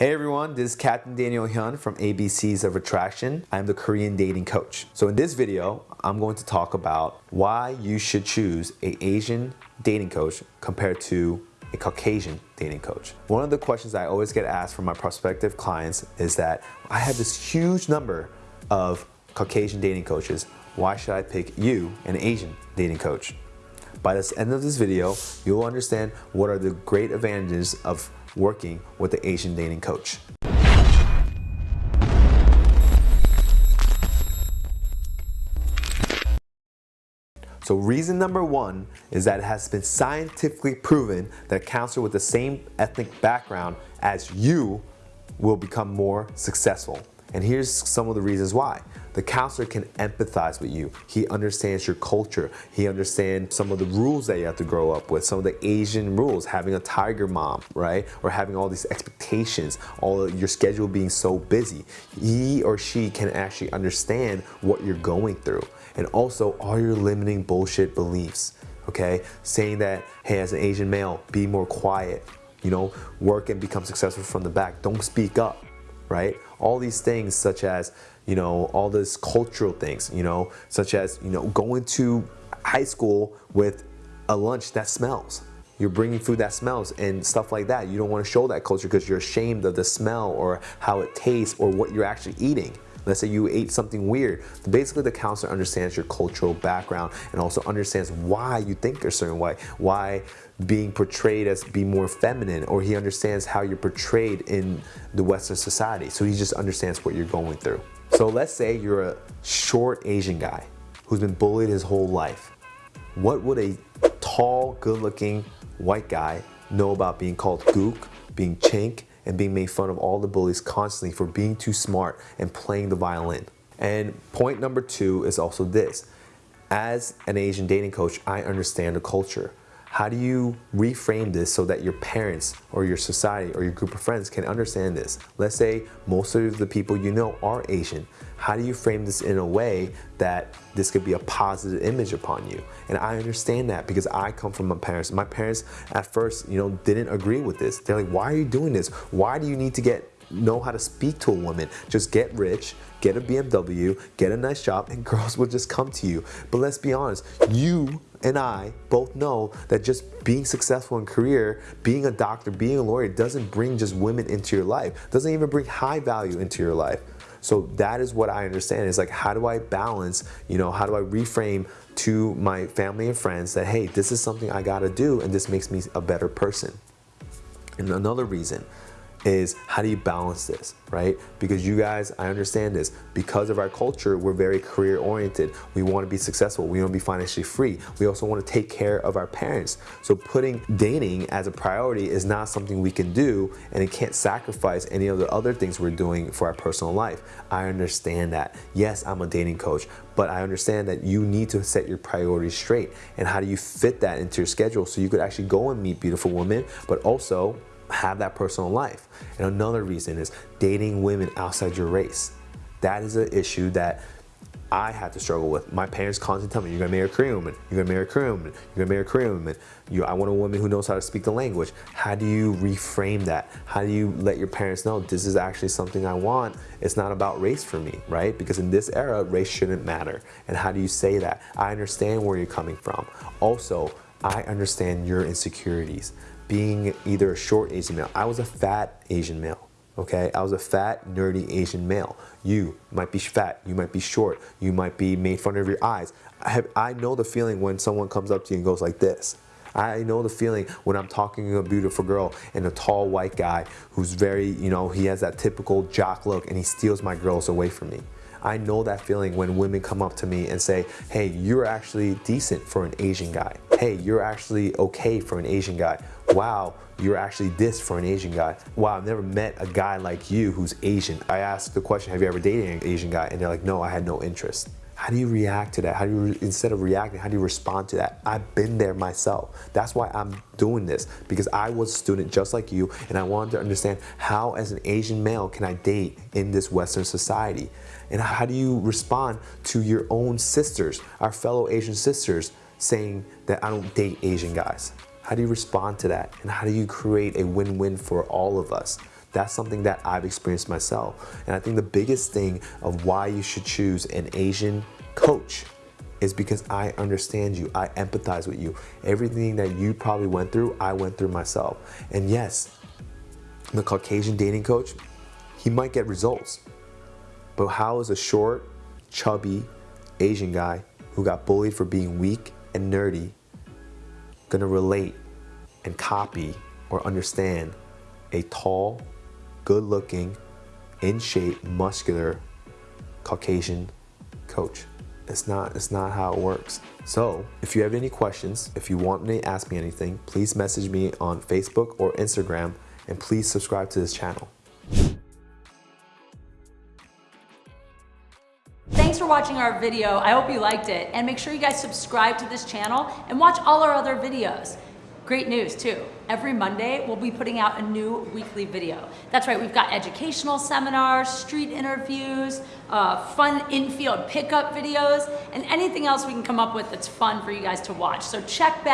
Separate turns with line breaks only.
Hey everyone, this is Captain Daniel Hyun from ABCs of Attraction. I'm the Korean dating coach. So in this video, I'm going to talk about why you should choose a Asian dating coach compared to a Caucasian dating coach. One of the questions I always get asked from my prospective clients is that I have this huge number of Caucasian dating coaches. Why should I pick you, an Asian dating coach? By the end of this video, you'll understand what are the great advantages of working with the Asian dating coach. So reason number one is that it has been scientifically proven that a counselor with the same ethnic background as you will become more successful. And here's some of the reasons why. The counselor can empathize with you. He understands your culture. He understands some of the rules that you have to grow up with, some of the Asian rules, having a tiger mom, right? Or having all these expectations, all your schedule being so busy. He or she can actually understand what you're going through. And also all your limiting bullshit beliefs, okay? Saying that, hey, as an Asian male, be more quiet, you know, work and become successful from the back. Don't speak up, right? All these things such as, you know, all this cultural things, you know, such as, you know, going to high school with a lunch that smells. You're bringing food that smells and stuff like that. You don't want to show that culture because you're ashamed of the smell or how it tastes or what you're actually eating. Let's say you ate something weird. Basically, the counselor understands your cultural background and also understands why you think a certain way, why being portrayed as being more feminine, or he understands how you're portrayed in the Western society. So he just understands what you're going through. So let's say you're a short Asian guy who's been bullied his whole life. What would a tall, good-looking white guy know about being called gook, being chink, and being made fun of all the bullies constantly for being too smart and playing the violin. And point number two is also this. As an Asian dating coach, I understand the culture. How do you reframe this so that your parents or your society or your group of friends can understand this? Let's say most of the people you know are Asian. How do you frame this in a way that this could be a positive image upon you? And I understand that because I come from my parents. My parents at first, you know, didn't agree with this. They're like, why are you doing this? Why do you need to get know how to speak to a woman. Just get rich, get a BMW, get a nice job, and girls will just come to you. But let's be honest, you and I both know that just being successful in career, being a doctor, being a lawyer doesn't bring just women into your life, doesn't even bring high value into your life. So that is what I understand is like, how do I balance, you know, how do I reframe to my family and friends that, hey, this is something I gotta do and this makes me a better person. And another reason is how do you balance this, right? Because you guys, I understand this, because of our culture, we're very career oriented. We want to be successful. We want to be financially free. We also want to take care of our parents. So putting dating as a priority is not something we can do and it can't sacrifice any of the other things we're doing for our personal life. I understand that. Yes, I'm a dating coach, but I understand that you need to set your priorities straight. And how do you fit that into your schedule so you could actually go and meet beautiful women, but also have that personal life. And another reason is dating women outside your race. That is an issue that I had to struggle with. My parents constantly tell me, you're gonna marry a Korean woman, you're gonna marry a Korean woman, you're gonna marry a Korean woman. You, I want a woman who knows how to speak the language. How do you reframe that? How do you let your parents know this is actually something I want? It's not about race for me, right? Because in this era, race shouldn't matter. And how do you say that? I understand where you're coming from. Also, I understand your insecurities being either a short Asian male. I was a fat Asian male, okay? I was a fat, nerdy Asian male. You might be fat, you might be short, you might be made fun of your eyes. I, have, I know the feeling when someone comes up to you and goes like this. I know the feeling when I'm talking to a beautiful girl and a tall white guy who's very, you know, he has that typical jock look and he steals my girls away from me. I know that feeling when women come up to me and say, hey, you're actually decent for an Asian guy. Hey, you're actually okay for an Asian guy. Wow, you're actually this for an Asian guy. Wow, I've never met a guy like you who's Asian. I asked the question, have you ever dated an Asian guy? And they're like, no, I had no interest. How do you react to that? How do you, instead of reacting, how do you respond to that? I've been there myself. That's why I'm doing this because I was a student just like you and I wanted to understand how as an Asian male can I date in this Western society? And how do you respond to your own sisters, our fellow Asian sisters, saying that I don't date Asian guys? How do you respond to that? And how do you create a win-win for all of us? That's something that I've experienced myself. And I think the biggest thing of why you should choose an Asian coach is because I understand you. I empathize with you. Everything that you probably went through, I went through myself. And yes, the Caucasian dating coach, he might get results. But how is a short, chubby Asian guy who got bullied for being weak and nerdy gonna relate and copy or understand a tall, good looking, in shape, muscular Caucasian coach? It's not, it's not how it works. So if you have any questions, if you want me to ask me anything, please message me on Facebook or Instagram and please subscribe to this channel.
Thanks for watching our video. I hope you liked it. And make sure you guys subscribe to this channel and watch all our other videos. Great news too. Every Monday, we'll be putting out a new weekly video. That's right, we've got educational seminars, street interviews, uh, fun in-field pickup videos, and anything else we can come up with that's fun for you guys to watch. So check back.